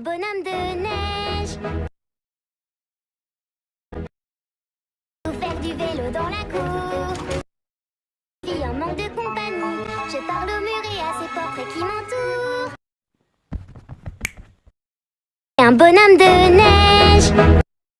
bonhomme de neige. Ou faire du vélo dans la cour. Vie en manque de compagnie. Je parle au mur et à ses portraits qui m'entourent. Un bonhomme de neige.